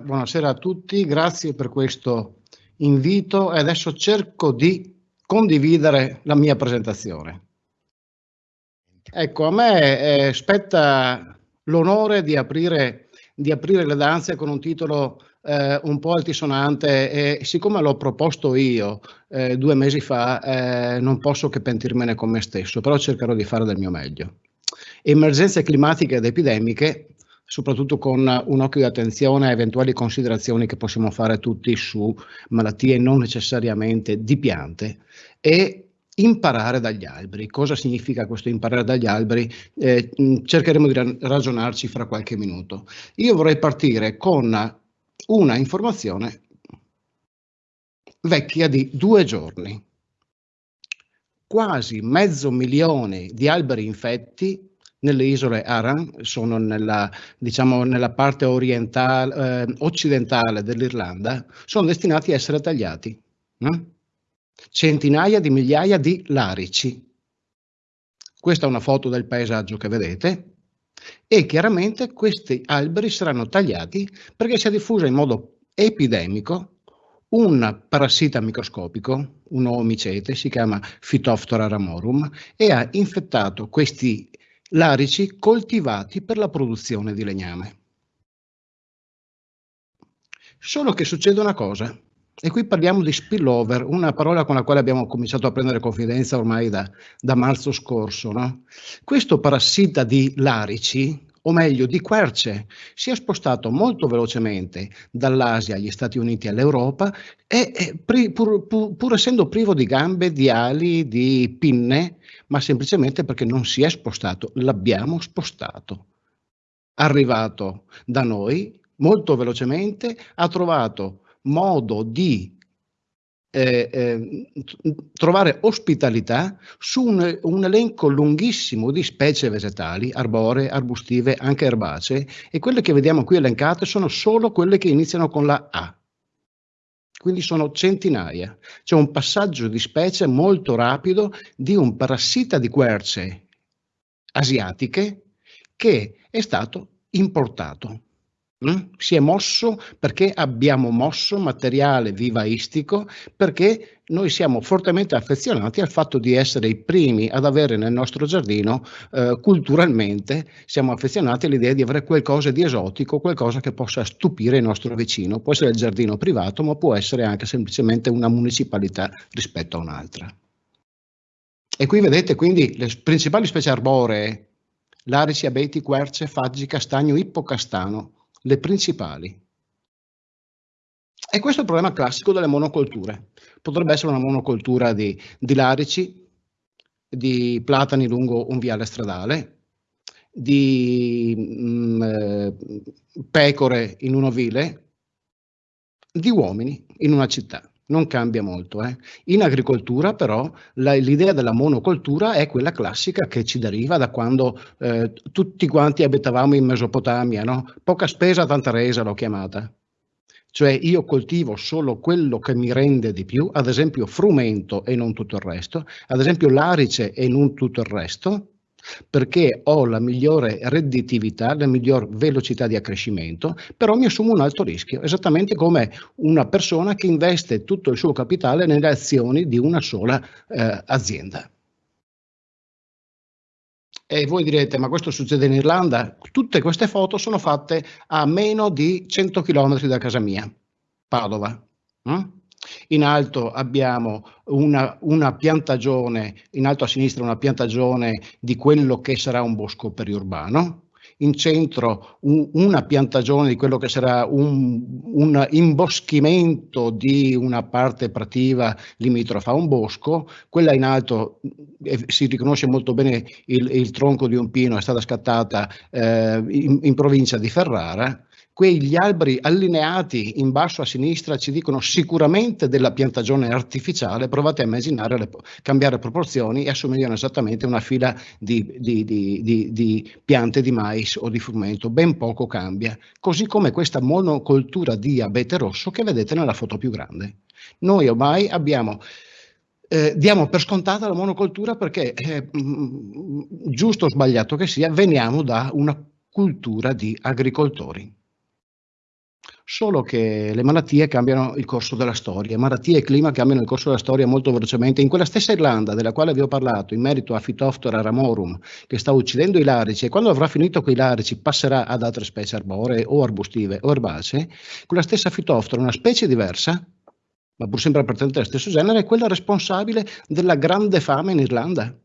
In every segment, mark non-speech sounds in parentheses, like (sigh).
Buonasera a tutti, grazie per questo invito e adesso cerco di condividere la mia presentazione. Ecco, a me eh, spetta l'onore di aprire, di aprire le danze con un titolo eh, un po' altisonante e siccome l'ho proposto io eh, due mesi fa eh, non posso che pentirmene con me stesso, però cercherò di fare del mio meglio. Emergenze climatiche ed epidemiche soprattutto con un occhio di attenzione a eventuali considerazioni che possiamo fare tutti su malattie non necessariamente di piante e imparare dagli alberi. Cosa significa questo imparare dagli alberi? Eh, cercheremo di ragionarci fra qualche minuto. Io vorrei partire con una informazione vecchia di due giorni. Quasi mezzo milione di alberi infetti nelle isole Aran, sono nella, diciamo, nella parte orientale, eh, occidentale dell'Irlanda, sono destinati a essere tagliati. No? Centinaia di migliaia di larici. Questa è una foto del paesaggio che vedete e chiaramente questi alberi saranno tagliati perché si è diffuso in modo epidemico un parassita microscopico, un omicete, si chiama Phytophthora ramorum, e ha infettato questi larici coltivati per la produzione di legname. Solo che succede una cosa, e qui parliamo di spillover, una parola con la quale abbiamo cominciato a prendere confidenza ormai da, da marzo scorso. No? Questo parassita di larici, o meglio di querce, si è spostato molto velocemente dall'Asia agli Stati Uniti all'Europa e, e pur, pur, pur essendo privo di gambe, di ali, di pinne, ma semplicemente perché non si è spostato, l'abbiamo spostato. Arrivato da noi molto velocemente, ha trovato modo di eh, eh, trovare ospitalità su un, un, elenco lunghissimo di specie vegetali, arboree, arbustive, anche erbacee, e quelle che vediamo qui elencate sono solo quelle che iniziano con la A quindi sono centinaia. C'è un passaggio di specie molto rapido di un parassita di querce asiatiche che è stato importato. Mm? Si è mosso perché abbiamo mosso materiale vivaistico, perché noi siamo fortemente affezionati al fatto di essere i primi ad avere nel nostro giardino, eh, culturalmente, siamo affezionati all'idea di avere qualcosa di esotico, qualcosa che possa stupire il nostro vicino. Può essere il giardino privato, ma può essere anche semplicemente una municipalità rispetto a un'altra. E qui vedete quindi le principali specie arboree, larici, abeti, querce, faggi, castagno, ippocastano, le principali. E questo è il problema classico delle monocolture. Potrebbe essere una monocoltura di, di larici, di platani lungo un viale stradale, di mh, mm, eh, pecore in un ovile, di uomini in una città non cambia molto. Eh. In agricoltura però l'idea della monocoltura è quella classica che ci deriva da quando eh, tutti quanti abitavamo in Mesopotamia, no? poca spesa, tanta resa l'ho chiamata. Cioè io coltivo solo quello che mi rende di più, ad esempio frumento e non tutto il resto, ad esempio l'arice e non tutto il resto, perché ho la migliore redditività, la miglior velocità di accrescimento, però mi assumo un alto rischio, esattamente come una persona che investe tutto il suo capitale nelle azioni di una sola eh, azienda. E voi direte, ma questo succede in Irlanda? Tutte queste foto sono fatte a meno di 100 km da casa mia, Padova. Mm? In alto abbiamo una, una, piantagione, in alto a sinistra una piantagione di quello che sarà un bosco periurbano, in centro un, una piantagione di quello che sarà un, un, imboschimento di una parte prativa limitrofa a un bosco, quella in alto eh, si riconosce molto bene il, il, tronco di un pino, è stata scattata eh, in, in provincia di Ferrara, quegli alberi allineati in basso a sinistra ci dicono sicuramente della piantagione artificiale, provate a immaginare, le, cambiare proporzioni e assomigliano esattamente a una fila di, di, di, di, piante di mais o di frumento, ben poco cambia, così come questa monocoltura di abete rosso che vedete nella foto più grande. Noi ormai abbiamo eh, diamo per scontata la monocoltura perché, eh, giusto o sbagliato che sia, veniamo da una cultura di agricoltori. Solo che le malattie cambiano il corso della storia, malattie e clima cambiano il corso della storia molto velocemente. In quella stessa Irlanda della quale vi ho parlato, in merito a Phytophthora ramorum, che sta uccidendo i larici, e quando avrà finito con i larici passerà ad altre specie arboree o arbustive o erbacee, quella stessa Phytophthora, una specie diversa, ma pur sempre appartenente allo stesso genere, è quella responsabile della grande fame in Irlanda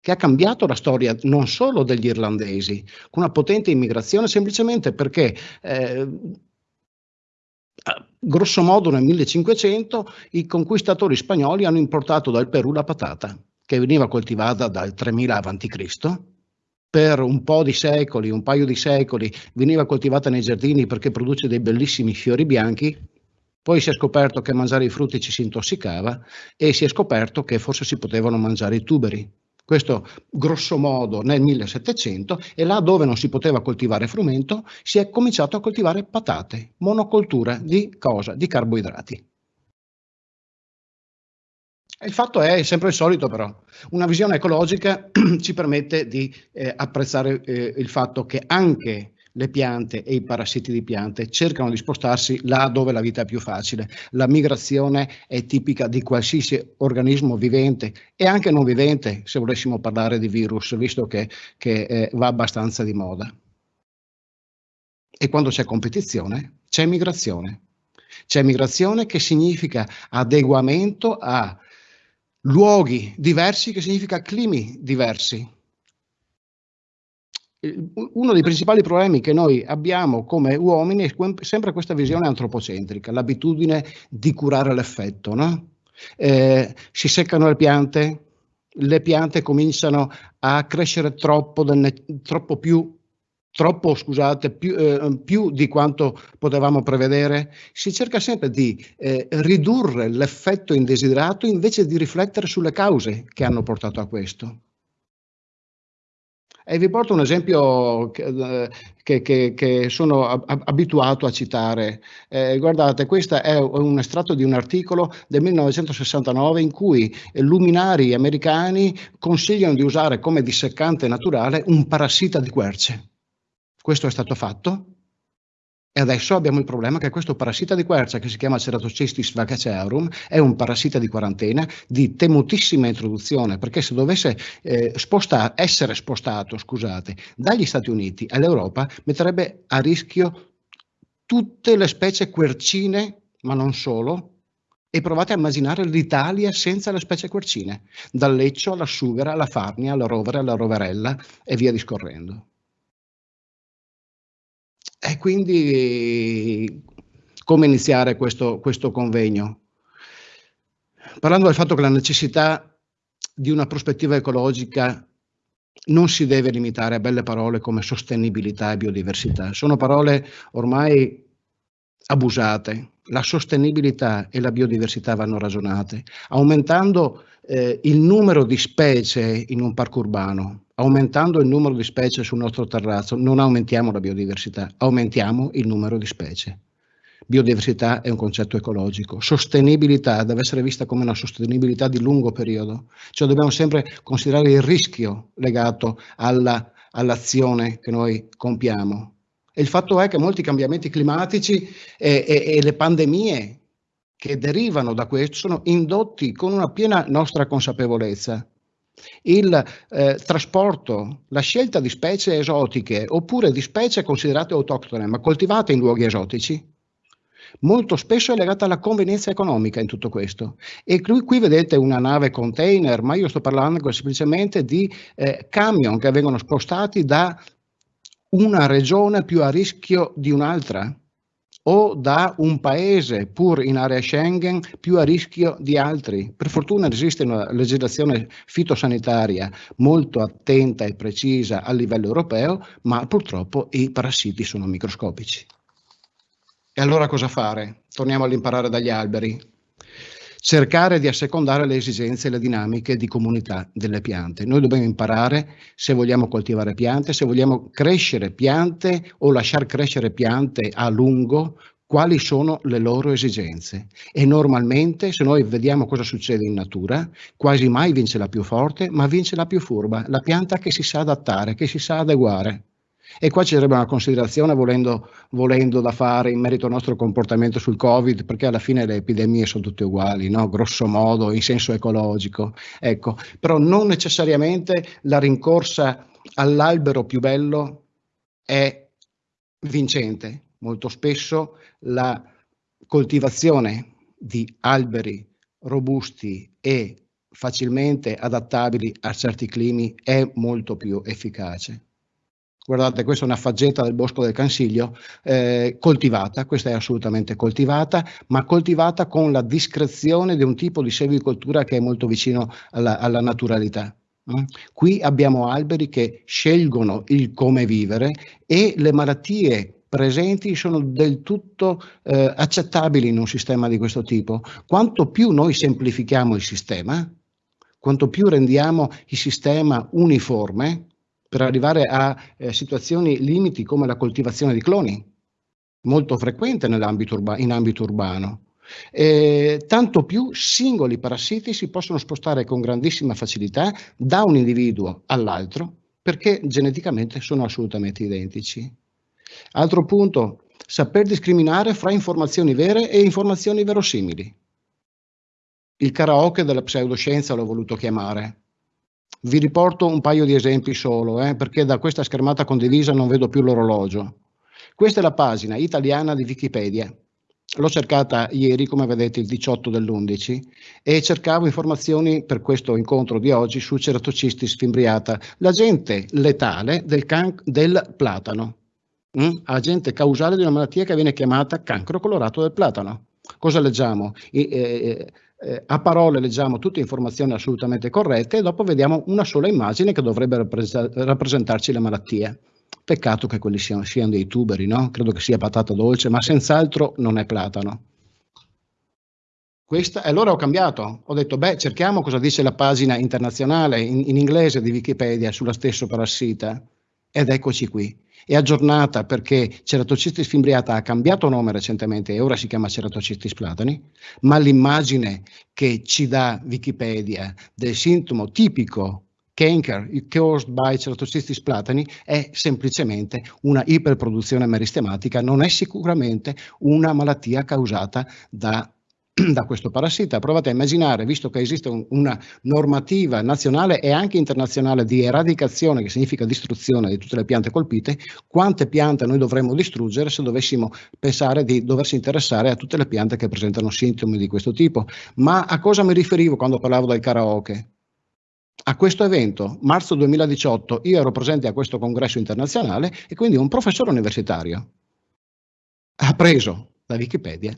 che ha cambiato la storia non solo degli irlandesi, con una potente immigrazione semplicemente perché eh, grosso modo nel 1500 i conquistatori spagnoli hanno importato dal Perù la patata, che veniva coltivata dal 3000 a.C. Per un po' di secoli, un paio di secoli, veniva coltivata nei giardini perché produce dei bellissimi fiori bianchi. Poi si è scoperto che mangiare i frutti ci si intossicava e si è scoperto che forse si potevano mangiare i tuberi. Questo grosso modo nel 1700 e là dove non si poteva coltivare frumento si è cominciato a coltivare patate, monocoltura di cosa? Di carboidrati. Il fatto è sempre il solito però, una visione ecologica (clears throat) ci permette di eh, apprezzare eh, il fatto che anche le piante e i parassiti di piante cercano di spostarsi là dove la vita è più facile. La migrazione è tipica di qualsiasi organismo vivente e anche non vivente, se volessimo parlare di virus, visto che, che eh, va abbastanza di moda. E quando c'è competizione, c'è migrazione. C'è migrazione che significa adeguamento a luoghi diversi, che significa climi diversi uno dei principali problemi che noi abbiamo come uomini è sempre questa visione antropocentrica, l'abitudine di curare l'effetto. No? Eh, si seccano le piante, le piante cominciano a crescere troppo, troppo più, troppo, scusate, più, eh, più, di quanto potevamo prevedere. Si cerca sempre di eh, ridurre l'effetto indesiderato invece di riflettere sulle cause che hanno portato a questo. E vi porto un esempio che, che, che sono abituato a citare. Eh, guardate, questo è un estratto di un articolo del 1969 in cui luminari americani consigliano di usare come disseccante naturale un parassita di querce. Questo è stato fatto e adesso abbiamo il problema che questo parassita di quercia, che si chiama Ceratocystis vacacearum, è un parassita di quarantena di temutissima introduzione, perché se dovesse eh, sposta essere spostato scusate, dagli Stati Uniti all'Europa, metterebbe a rischio tutte le specie quercine, ma non solo, e provate a immaginare l'Italia senza le specie quercine, dal leccio alla sughera, alla farnia, alla rovere, alla roverella e via discorrendo. E quindi come iniziare questo, questo convegno? Parlando del fatto che la necessità di una prospettiva ecologica non si deve limitare a belle parole come sostenibilità e biodiversità. Sono parole ormai abusate. La sostenibilità e la biodiversità vanno ragionate, aumentando eh, il numero di specie in un parco urbano, aumentando il numero di specie sul nostro terrazzo, non aumentiamo la biodiversità, aumentiamo il numero di specie. Biodiversità è un concetto ecologico, sostenibilità deve essere vista come una sostenibilità di lungo periodo, cioè dobbiamo sempre considerare il rischio legato all'azione all che noi compiamo. E il fatto è che molti cambiamenti climatici e, e, e le pandemie che derivano da questo sono indotti con una piena nostra consapevolezza. Il eh, trasporto, la scelta di specie esotiche oppure di specie considerate autoctone ma coltivate in luoghi esotici, molto spesso è legata alla convenienza economica in tutto questo. E qui, qui vedete una nave container, ma io sto parlando semplicemente di eh, camion che vengono spostati da una regione più a rischio di un'altra o da un paese pur in area Schengen più a rischio di altri. Per fortuna esiste una legislazione fitosanitaria molto attenta e precisa a livello europeo, ma purtroppo i parassiti sono microscopici. E allora cosa fare? Torniamo all'imparare dagli alberi cercare di assecondare le esigenze e le dinamiche di comunità delle piante. Noi dobbiamo imparare se vogliamo coltivare piante, se vogliamo crescere piante o lasciar crescere piante a lungo, quali sono le loro esigenze. E normalmente, se noi vediamo cosa succede in natura, quasi mai vince la più forte, ma vince la più furba, la pianta che si sa adattare, che si sa adeguare. E qua ci sarebbe una considerazione volendo, volendo, da fare in merito al nostro comportamento sul Covid, perché alla fine le epidemie sono tutte uguali, no? grosso modo, in senso ecologico. Ecco, però non necessariamente la rincorsa all'albero più bello è vincente. Molto spesso la coltivazione di alberi robusti e facilmente adattabili a certi climi è molto più efficace. Guardate, questa è una faggeta del bosco del Cansiglio eh, coltivata, questa è assolutamente coltivata, ma coltivata con la discrezione di un tipo di selvicoltura che è molto vicino alla, alla naturalità. Mm? Qui abbiamo alberi che scelgono il come vivere e le malattie presenti sono del tutto eh, accettabili in un sistema di questo tipo. Quanto più noi semplifichiamo il sistema, quanto più rendiamo il sistema uniforme per arrivare a eh, situazioni limiti come la coltivazione di cloni, molto frequente urba in ambito urbano. Eh, tanto più singoli parassiti si possono spostare con grandissima facilità da un individuo all'altro perché geneticamente sono assolutamente identici. Altro punto, saper discriminare fra informazioni vere e informazioni verosimili. Il karaoke della pseudoscienza l'ho voluto chiamare. Vi riporto un paio di esempi solo, eh, perché da questa schermata condivisa non vedo più l'orologio. Questa è la pagina italiana di Wikipedia. L'ho cercata ieri, come vedete, il 18 dell'11, e cercavo informazioni per questo incontro di oggi su Ceratocistis fimbriata, l'agente letale del, del platano mm? agente causale di una malattia che viene chiamata cancro colorato del platano. Cosa leggiamo? I, eh, eh, a parole leggiamo tutte informazioni assolutamente corrette e dopo vediamo una sola immagine che dovrebbe rappres rappresentarci le malattie. Peccato che quelli siano, siano dei tuberi, no? Credo che sia patata dolce, ma senz'altro non è platano. Questa, e allora ho cambiato, ho detto, beh, cerchiamo cosa dice la pagina internazionale in, in inglese di Wikipedia sulla stesso parassita. Ed eccoci qui. È aggiornata perché Ceratocistis fimbriata ha cambiato nome recentemente e ora si chiama Ceratocistis platani, ma l'immagine che ci dà Wikipedia del sintomo tipico cancer caused by Ceratocistis platani è semplicemente una iperproduzione meristematica, non è sicuramente una malattia causata da (clears throat) da questo parassita. Provate a immaginare, visto che esiste un, una normativa nazionale e anche internazionale di eradicazione, che significa distruzione di tutte le piante colpite, quante piante noi dovremmo distruggere se dovessimo pensare di doversi interessare a tutte le piante che presentano sintomi di questo tipo. Ma a cosa mi riferivo quando parlavo del karaoke? A questo evento, marzo 2018, io ero presente a questo congresso internazionale e quindi un professore universitario ha preso da Wikipedia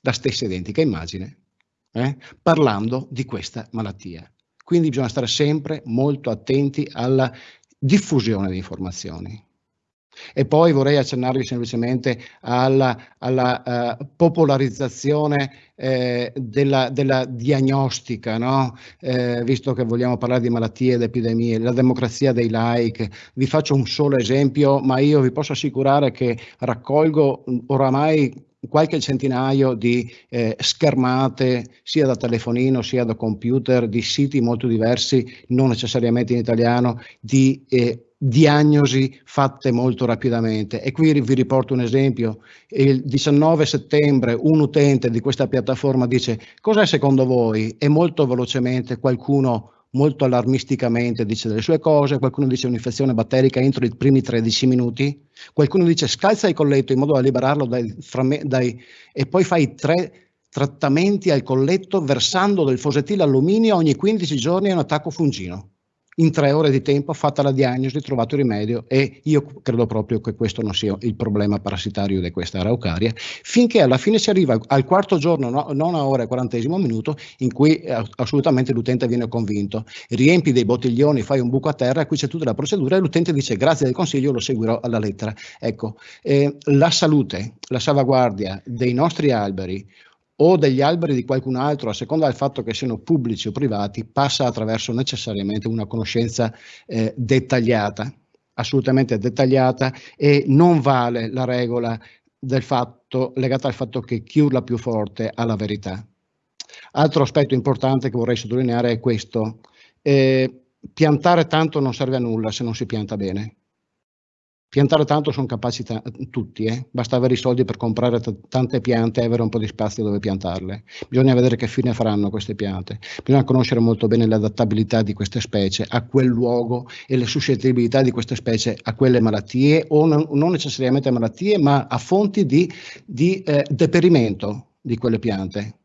la stessa identica immagine, eh, parlando di questa malattia. Quindi bisogna stare sempre molto attenti alla diffusione di informazioni. E poi vorrei accennarvi semplicemente alla, alla uh, popolarizzazione eh, della, della, diagnostica, no? eh, visto che vogliamo parlare di malattie ed epidemie, la democrazia dei like. Vi faccio un solo esempio, ma io vi posso assicurare che raccolgo oramai qualche centinaio di eh, schermate sia da telefonino sia da computer di siti molto diversi, non necessariamente in italiano, di eh, diagnosi fatte molto rapidamente. E qui vi riporto un esempio. Il 19 settembre un utente di questa piattaforma dice cos'è secondo voi? E molto velocemente qualcuno molto allarmisticamente dice delle sue cose, qualcuno dice un'infezione batterica entro i primi 13 minuti, qualcuno dice scalza il colletto in modo da liberarlo dai, dai, e poi fai tre trattamenti al colletto versando del fosetile alluminio ogni 15 giorni a un attacco fungino in tre ore di tempo fatta la diagnosi, trovato il rimedio e io credo proprio che questo non sia il problema parassitario di questa araucaria, finché alla fine si arriva al quarto giorno, no, non a ora e quarantesimo minuto, in cui eh, assolutamente l'utente viene convinto, riempi dei bottiglioni, fai un buco a terra, qui c'è tutta la procedura e l'utente dice grazie del consiglio, lo seguirò alla lettera. Ecco, eh, la salute, la salvaguardia dei nostri alberi, o degli alberi di qualcun altro, a seconda del fatto che siano pubblici o privati, passa attraverso necessariamente una conoscenza eh, dettagliata, assolutamente dettagliata e non vale la regola del fatto, legata al fatto che chi urla più forte ha la verità. Altro aspetto importante che vorrei sottolineare è questo. Eh, piantare tanto non serve a nulla se non si pianta bene. Piantare tanto sono capaci tutti, eh? basta avere i soldi per comprare tante piante e avere un po' di spazio dove piantarle. Bisogna vedere che fine faranno queste piante. Bisogna conoscere molto bene l'adattabilità di queste specie a quel luogo e le suscettibilità di queste specie a quelle malattie o non, non necessariamente malattie, ma a fonti di, di eh, deperimento di quelle piante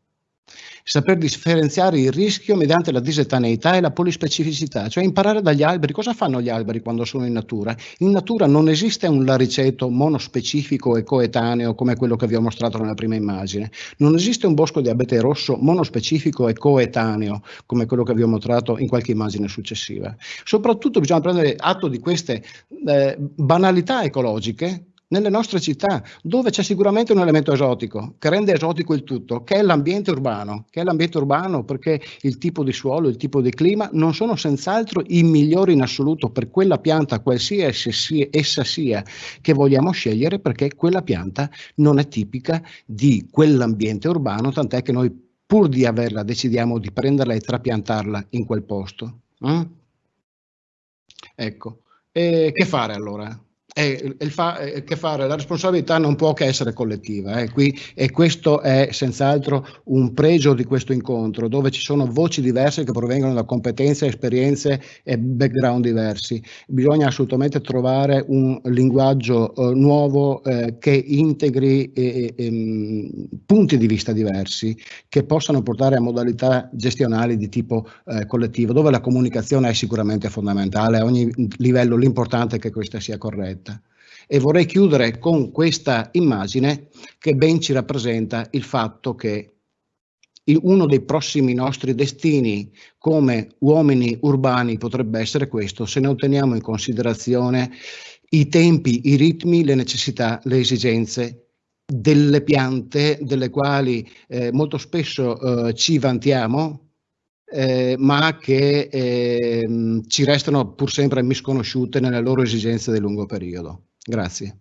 saper differenziare il rischio mediante la disetaneità e la polispecificità, cioè imparare dagli alberi. Cosa fanno gli alberi quando sono in natura? In natura non esiste un lariceto monospecifico e coetaneo come quello che vi ho mostrato nella prima immagine. Non esiste un bosco di abete rosso monospecifico e coetaneo come quello che vi ho mostrato in qualche immagine successiva. Soprattutto bisogna prendere atto di queste eh, banalità ecologiche nelle nostre città, dove c'è sicuramente un elemento esotico, che rende esotico il tutto, che è l'ambiente urbano, che è l'ambiente urbano perché il tipo di suolo, il tipo di clima non sono senz'altro i migliori in assoluto per quella pianta, qualsiasi essa sia, che vogliamo scegliere, perché quella pianta non è tipica di quell'ambiente urbano, tant'è che noi pur di averla decidiamo di prenderla e trapiantarla in quel posto. Mm? Ecco, e che fare allora? E, e fa, che fare, la responsabilità non può che essere collettiva eh, qui, e questo è senz'altro un pregio di questo incontro dove ci sono voci diverse che provengono da competenze, esperienze e background diversi. Bisogna assolutamente trovare un linguaggio eh, nuovo eh, che integri ehm, punti di vista diversi che possano portare a modalità gestionali di tipo eh, collettivo dove la comunicazione è sicuramente fondamentale a ogni livello l'importante è che questa sia corretta. E vorrei chiudere con questa immagine che ben ci rappresenta il fatto che uno dei prossimi nostri destini come uomini urbani potrebbe essere questo se non teniamo in considerazione i tempi, i ritmi, le necessità, le esigenze delle piante delle quali eh, molto spesso eh, ci vantiamo, eh, ma che eh, ci restano pur sempre misconosciute nelle loro esigenze di lungo periodo. Grazie.